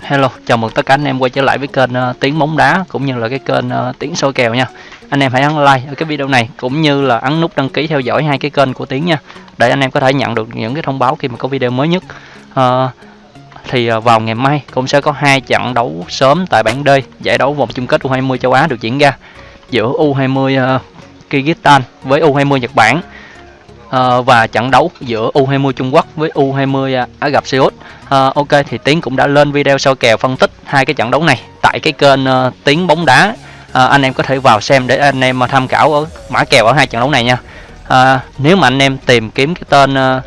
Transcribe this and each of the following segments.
Hello, chào mừng tất cả anh em quay trở lại với kênh uh, Tiếng bóng đá cũng như là cái kênh uh, Tiếng soi kèo nha. Anh em hãy ấn like ở cái video này cũng như là ấn nút đăng ký theo dõi hai cái kênh của Tiếng nha. Để anh em có thể nhận được những cái thông báo khi mà có video mới nhất. Uh, thì uh, vào ngày mai cũng sẽ có hai trận đấu sớm tại bảng D giải đấu vòng chung kết U20 châu Á được diễn ra giữa U20 uh, Kyrgyzstan với U20 Nhật Bản uh, và trận đấu giữa U20 Trung Quốc với U20 uh, Ả Rập Xê Út. Uh, ok thì Tiến cũng đã lên video soi kèo phân tích hai cái trận đấu này tại cái kênh uh, Tiến bóng đá. Uh, anh em có thể vào xem để anh em tham khảo ở mã kèo ở hai trận đấu này nha. Uh, nếu mà anh em tìm kiếm cái tên uh,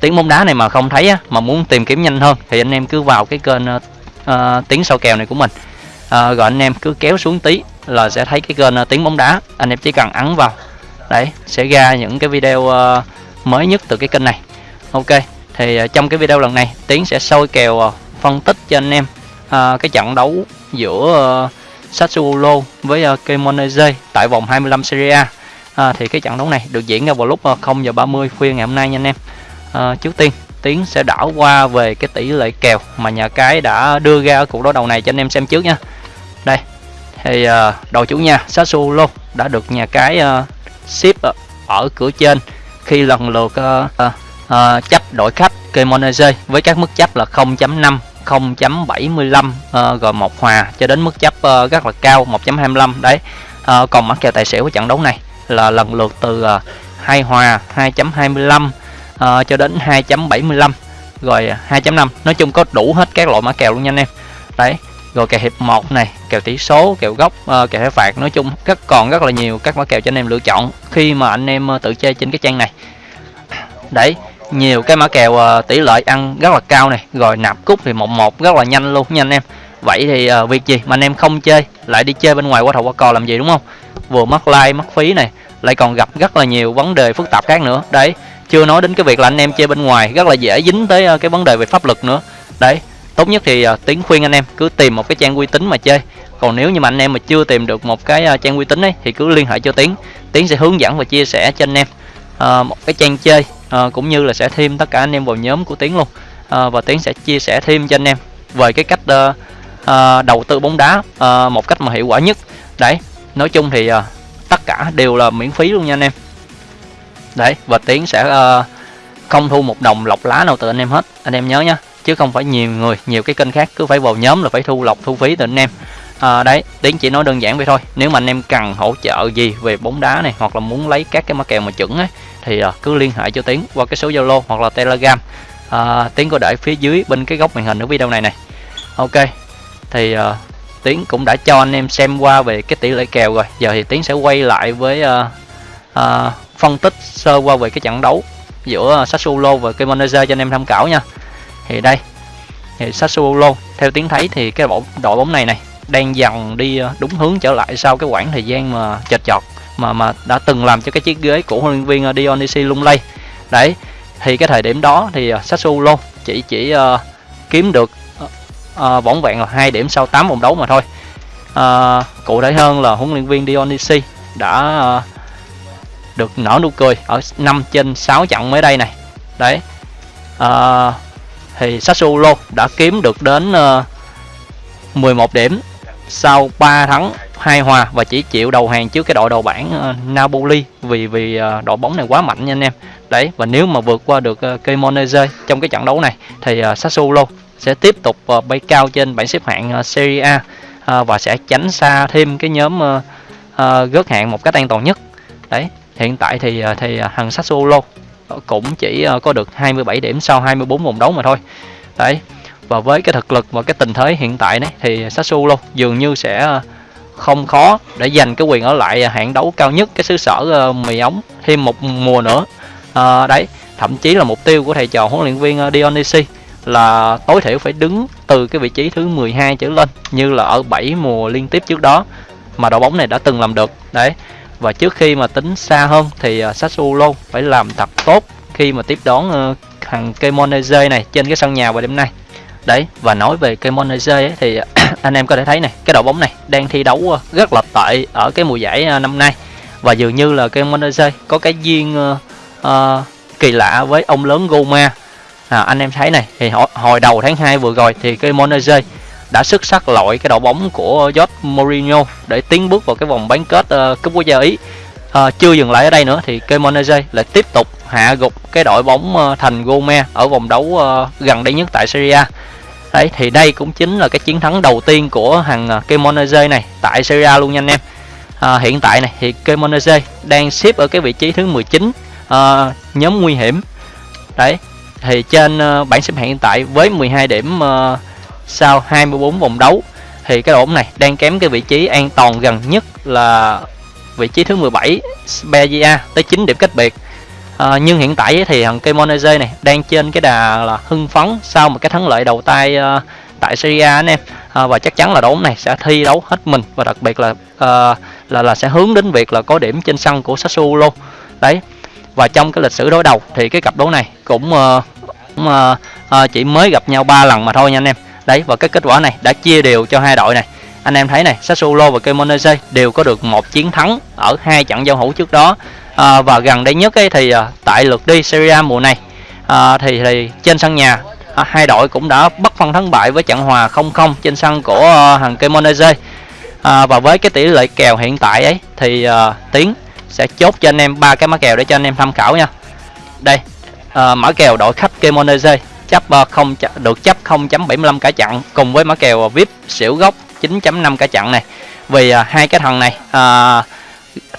Tiến bóng đá này mà không thấy á, mà muốn tìm kiếm nhanh hơn thì anh em cứ vào cái kênh uh, uh, Tiến soi kèo này của mình. Uh, rồi anh em cứ kéo xuống tí là sẽ thấy cái kênh uh, Tiến bóng đá. Anh em chỉ cần ấn vào đấy sẽ ra những cái video ờ, mới nhất từ cái kênh này. Ok thì ờ, trong cái video lần này tiến sẽ soi kèo ờ, phân tích cho anh em cái trận đấu giữa uh, Sassuolo với uh, Cremonese tại vòng 25 Serie A. À, thì cái trận đấu này được diễn ra vào lúc uh, 0 giờ 30 khuya ngày hôm nay nha anh em. À, trước tiên tiến sẽ đảo qua về cái tỷ lệ kèo mà nhà cái đã đưa ra ở cuộc đối đầu này cho anh em xem trước nha. Đây thì uh, đội chủ nhà Sassuolo đã được nhà cái uh, ship ở cửa trên. Khi lần lượt uh, uh, uh, chấp đổi khách Kemonese với các mức chấp là 0.5 0.75 uh, rồi một hòa cho đến mức chấp uh, rất là cao 1.25 đấy. Uh, còn mã kèo tài xỉu của trận đấu này là lần lượt từ ờ, uh, 2 hòa 2.25 uh, cho đến 2.75 rồi 2.5 nói chung có đủ hết các loại mã kèo luôn nha anh em. Đấy rồi kèo hiệp 1 này kèo tỷ số kèo góc, uh, ờ, kèo phạt nói chung rất còn rất là nhiều các mã kèo cho anh em lựa chọn khi mà anh em ờ, tự chơi trên cái trang này. Đấy nhiều cái mã kèo uh, tỷ lệ ăn rất là cao này rồi nạp cúc thì một một rất là nhanh luôn nha anh em. Vậy thì uh, việc gì mà anh em không chơi lại đi chơi bên ngoài qua thầu qua cò làm gì đúng không? Vừa mất like mất phí này lại còn gặp rất là nhiều vấn đề phức tạp khác nữa. Đấy chưa nói đến cái việc là anh em chơi bên ngoài rất là dễ dính tới uh, cái vấn đề về pháp luật nữa. Đấy tốt nhất thì uh, tiến khuyên anh em cứ tìm một cái trang uy tín mà chơi. Còn nếu như mà anh em mà chưa tìm được một cái uh, trang uy tín ấy thì cứ liên hệ cho tiến. Tiến sẽ hướng dẫn và chia sẻ cho anh em uh, một cái trang chơi uh, cũng như là sẽ thêm tất cả anh em vào nhóm của tiến luôn. Uh, và tiến sẽ chia sẻ thêm cho anh em về cái cách uh, uh, đầu tư bóng đá uh, một cách mà hiệu quả nhất. Đấy nói chung thì uh, tất cả đều là miễn phí luôn nha anh em. Đấy và tiến sẽ uh, không thu một đồng lọc lá nào từ anh em hết. Anh em nhớ nhé chứ không phải nhiều người nhiều cái kênh khác cứ phải vào nhóm là phải thu lọc thu phí từ anh em. À, đấy tiến chỉ nói đơn giản vậy thôi. Nếu mà anh em cần hỗ trợ gì về bóng đá này hoặc là muốn lấy các cái mã kèo mà chuẩn ấy thì à, cứ liên hệ cho tiến qua cái số zalo hoặc là telegram. À, tiến có để phía dưới bên cái góc màn hình ở video này này. Ok thì à, tiến cũng đã cho anh em xem qua về cái tỷ lệ kèo rồi. Giờ thì tiến sẽ quay lại với à, à, phân tích sơ qua về cái trận đấu giữa Sassuolo và Cremonese cho anh em tham khảo nha thì đây thì Sassuolo theo tiếng thấy thì cái đội đội bóng này này đang dần đi ờ, đúng hướng trở lại sau cái khoảng thời gian mà chật chọt mà mà đã từng làm cho cái chiếc ghế của huấn luyện viên ờ, Dionisi lung lay. Đấy thì cái thời điểm đó thì ờ, Sassuolo chỉ chỉ uh, kiếm được uh, vỏn vẹn là hai điểm sau 8 vòng đấu mà thôi. Uh, cụ thể hơn là huấn luyện viên Dionisi đã uh, được nở nụ cười ở 5 trên 6 trận mới đây này. Đấy uh, thì Sassuolo đã kiếm được đến ờ, uh, 11 điểm sau 3 thắng hai hòa và chỉ chịu đầu hàng trước cái đội đầu bảng uh, Napoli vì vì uh, đội bóng này quá mạnh nha anh em. Đấy và nếu mà vượt qua được uh, Cremonese trong cái trận đấu này thì uh, Sassuolo sẽ tiếp tục uh, bay cao trên bảng xếp hạng uh, Serie A uh, và sẽ tránh xa thêm cái nhóm uh, uh, gớt hạng một cách an toàn nhất. Đấy hiện tại thì thì thằng Sassuolo cũng chỉ ờ, có được 27 điểm sau 24 vòng đấu mà thôi. Đấy và với cái thực lực và cái tình thế hiện tại đấy thì Sassuolo dường như sẽ ờ, không khó để giành cái quyền ở lại ờ, hạng đấu cao nhất cái xứ sở mì ống thêm một mùa nữa. À, đấy thậm chí là mục tiêu của thầy trò huấn luyện viên Dionysi là tối thiểu phải đứng từ cái vị trí thứ 12 trở lên như là ở 7 mùa liên tiếp trước đó mà đội bóng này đã từng làm được. Đấy và trước khi mà tính xa hơn thì uh, Sassuolo phải làm thật tốt khi mà tiếp đón uh, thằng Cremonese này trên cái sân nhà vào đêm nay. Đấy và nói về Cremonese ấy, thì à, anh em có thể thấy này cái đội bóng này đang thi đấu ờ, rất là tệ ở cái mùa giải à, năm nay. Và dường như là Cremonese có cái duyên uh, uh, kỳ lạ với ông lớn Goma. À, anh em thấy này thì hồi, hồi đầu tháng 2 vừa rồi thì Cremonese đã xuất sắc loại cái đội bóng của Jose Mourinho để tiến bước vào cái vòng bán kết uh, cúp quốc gia Ý. Uh, chưa dừng lại ở đây nữa thì Cremonese lại tiếp tục hạ gục cái đội bóng uh, thành Gome ở vòng đấu uh, gần đây nhất tại Serie A. Đấy thì đây cũng chính là cái chiến thắng đầu tiên của hàng uh, Cremonese này tại Serie A luôn nha anh em. Uh, hiện tại này thì Cremonese đang xếp ở cái vị trí thứ 19 uh, nhóm nguy hiểm. Đấy thì trên uh, bảng xếp hạng hiện tại với 12 điểm uh, sau 24 vòng đấu thì cái đội bóng này đang kém cái vị trí an toàn gần nhất là vị trí thứ 17 Spezia tới 9 điểm cách biệt. À, nhưng hiện tại thì thằng Kemonese này đang trên cái đà là hưng phấn sau một cái thắng lợi đầu tay uh, tại Serie A anh em. À, và chắc chắn là đội bóng này sẽ thi đấu hết mình và đặc biệt là uh, là là sẽ hướng đến việc là có điểm trên sân của Sassuolo. Đấy và trong cái lịch sử đối đầu thì cái cặp đấu này cũng, uh, cũng uh, uh, chỉ mới gặp nhau ba lần mà thôi nha anh em đấy. Và cái kết quả này đã chia đều cho hai đội này. Anh em thấy này Sassuolo và Cremonese đều có được một chiến thắng ở hai trận giao hữu trước đó. À, và gần đây nhất ấy thì à, tại lượt đi Serie A mùa này à, thì thì trên sân nhà à, hai đội cũng đã bất phân thắng bại với trận hòa 0-0 trên sân của à, hàng Cremonese. À, và với cái tỷ lệ kèo hiện tại ấy thì à, tiến sẽ chốt cho anh em ba cái mã kèo để cho anh em tham khảo nha. Đây à, mã kèo đội khách Cremonese chấp ờ, không được chấp 0.75 cả chặn cùng với mã kèo vip xỉu gốc 9.5 cả chặn này. Vì à, hai cái thằng này à,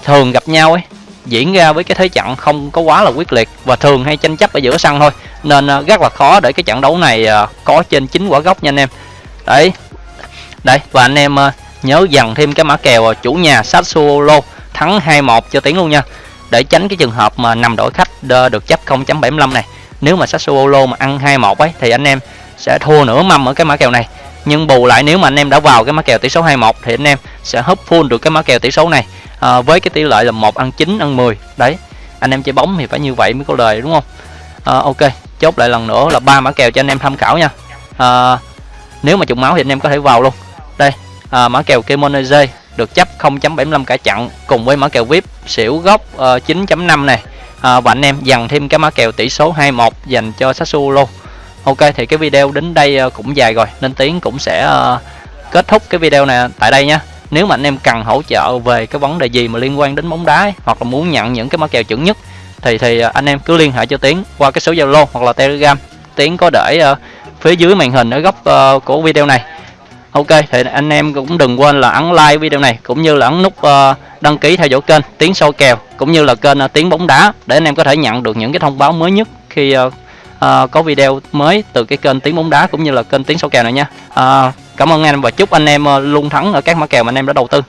thường gặp nhau ấy diễn ra với cái thế trận không có quá là quyết liệt và thường hay tranh chấp ở giữa sân thôi. Nên à, rất là khó để cái trận đấu này à, có trên chín quả gốc nha anh em. Đấy. Đấy và anh em à, nhớ dần thêm cái mã kèo chủ nhà Sassuolo thắng 2-1 cho tiếng luôn nha. Để tránh cái trường hợp mà nằm đội khách được chấp 0.75 này nếu mà Sassuolo mà ăn 2-1 ấy thì anh em sẽ thua nửa mâm ở cái mã kèo này. Nhưng bù lại nếu mà anh em đã vào cái mã kèo tỷ số 21 thì anh em sẽ hấp full được cái mã kèo tỷ số này. À, với cái tỷ lệ là một ăn 9 ăn 10 đấy anh em chơi bóng thì phải như vậy mới có lời đúng không? À, ok chốt lại lần nữa là ba mã kèo cho anh em tham khảo nha. À, nếu mà trùng máu thì anh em có thể vào luôn. Đây à, mã kèo Kemoneze được chấp 0.75 cả chặn cùng với mã kèo VIP xỉu gốc ờ, uh, 9.5 này à, và anh em dằn thêm cái mã kèo tỷ số 21 dành cho Sassuolo. Ok thì cái video đến đây à, cũng dài rồi nên Tiến cũng sẽ uh, kết thúc cái video này tại đây nhé nếu mà anh em cần hỗ trợ về cái vấn đề gì mà liên quan đến bóng đá ấy, hoặc là muốn nhận những cái mã kèo chuẩn nhất thì thì à, anh em cứ liên hệ cho Tiến qua cái số Zalo hoặc là Telegram. Tiến có để uh, phía dưới màn hình ở góc uh, của video này. Ok thì anh em cũng đừng quên là ấn like video này cũng như là ấn nút uh, đăng ký theo dõi kênh Tiến sâu kèo cũng như là kênh à, Tiếng Tiến bóng đá để anh em có thể nhận được những cái thông báo mới nhất khi uh, có video mới từ cái kênh Tiến bóng đá cũng như là kênh Tiến sâu kèo này nha. Uh, cảm ơn anh em và chúc anh em luôn thắng ở các mã kèo mà anh em đã đầu tư.